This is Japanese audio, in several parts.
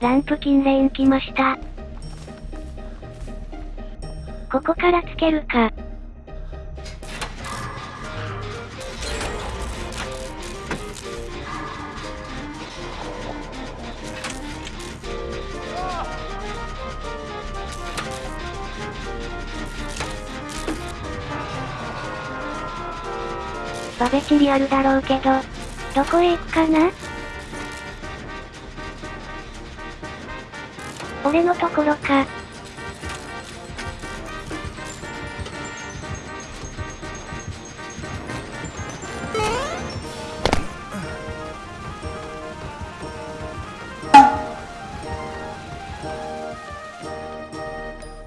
ランプキンレーン来ました。ここからつけるか。バベチリあるだろうけど、どこへ行くかな？俺のところか。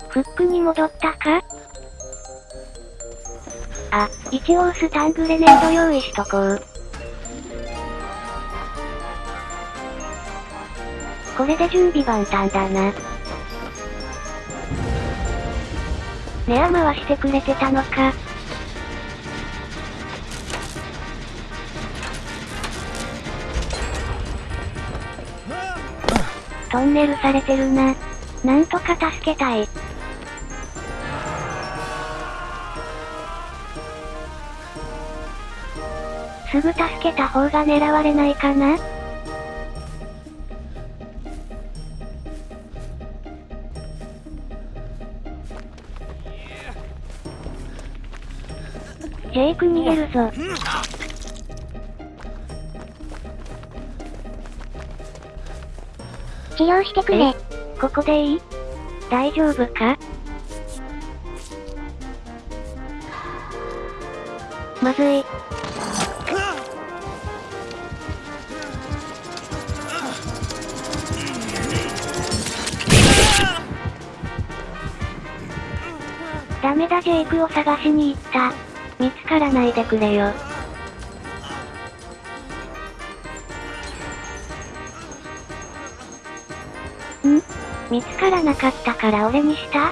フックに戻ったか？あ、一応スタングレネード用意しとこう。これで準備万端だな。ネア回してくれてたのか。トンネルされてるな。なんとか助けたい。すぐ助けた方が狙われないかなジェイク逃げるぞ。治療してくれ。ここでいい？大丈夫か？まずい。ダメだジェイクを探しに行った。見つからないでくれよ。ん？見つからなかったから俺にした？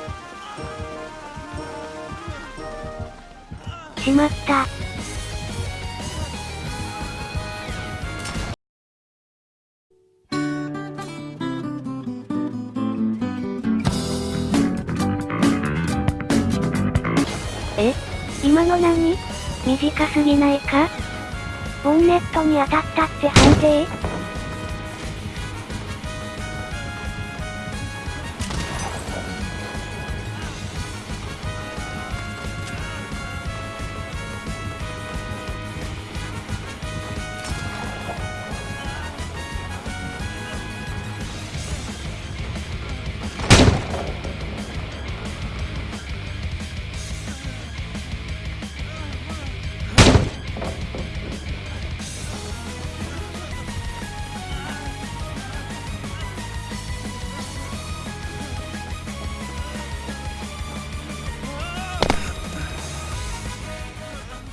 しまった。え？今の何短すぎないか？ボンネットに当たったって判定？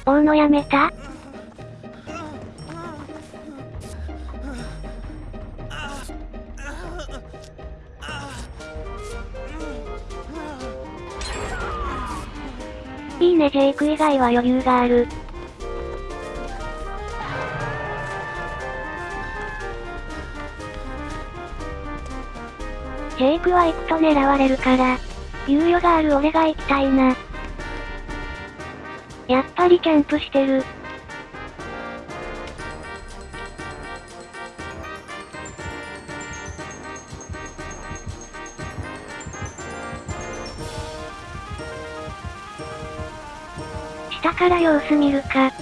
追うのやめた？いいねジェイク以外は余裕がある。ジェイクは行くと狙われるから、猶予がある俺が行きたいな。やっぱりキャンプしてる。下から様子見るか。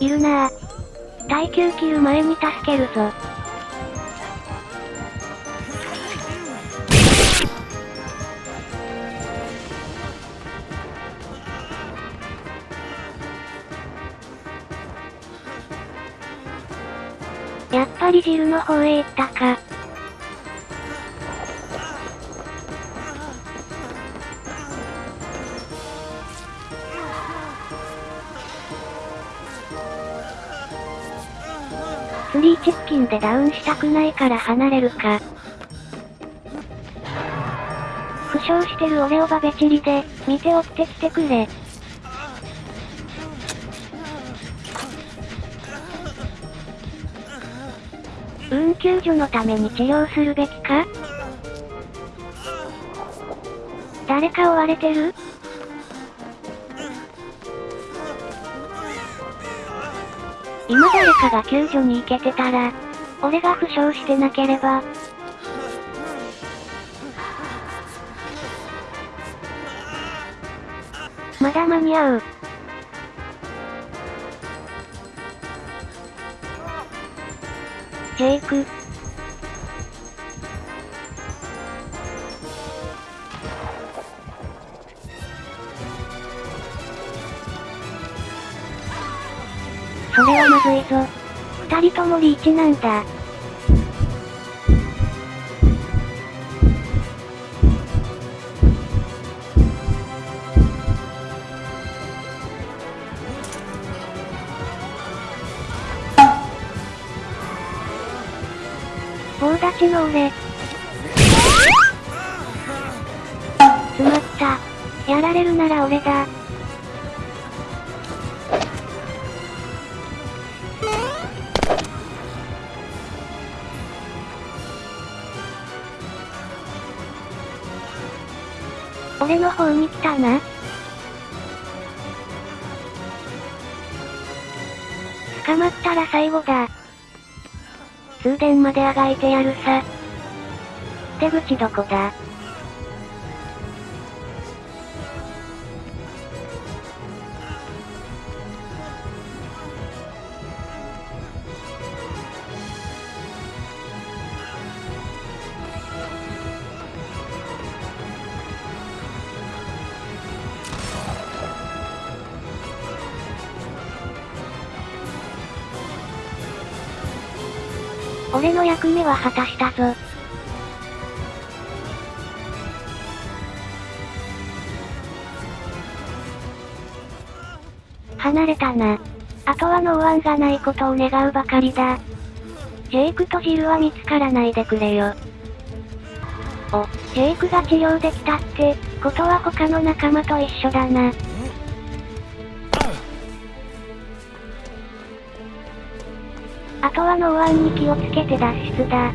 いるなぁ。耐久切る前に助けるぞ。やっぱりジルの方へ行ったか。スリーチッキンでダウンしたくないから離れるか。負傷してる俺をバベチリで、見て追ってきてくれ。うーん救助のために治療するべきか？誰か追われてる？今誰かが救助に行けてたら、俺が負傷してなければ。まだ間に合う。ジェイク。それはまずいぞ。二人ともリーチなんだ。ちの俺。詰まった。やられるなら俺だ。俺の方に来たな。捕まったら最後だ。通電まであがいてやるさ。出口どこだ？俺の役目は果たしたぞ。離れたな。あとはノーアンがないことを願うばかりだ。ジェイクとジルは見つからないでくれよ。お、ジェイクが治療できたって、ことは他の仲間と一緒だな。あとはノーアンに気をつけて脱出だ。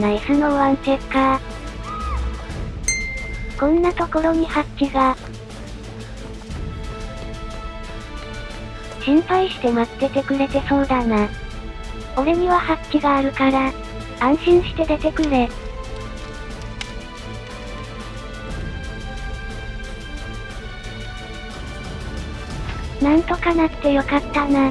ナイスノーアンチェッカー。こんなところにハッチが。心配して待っててくれてそうだな。俺にはハッチがあるから、安心して出てくれ。なんとかなってよかったな。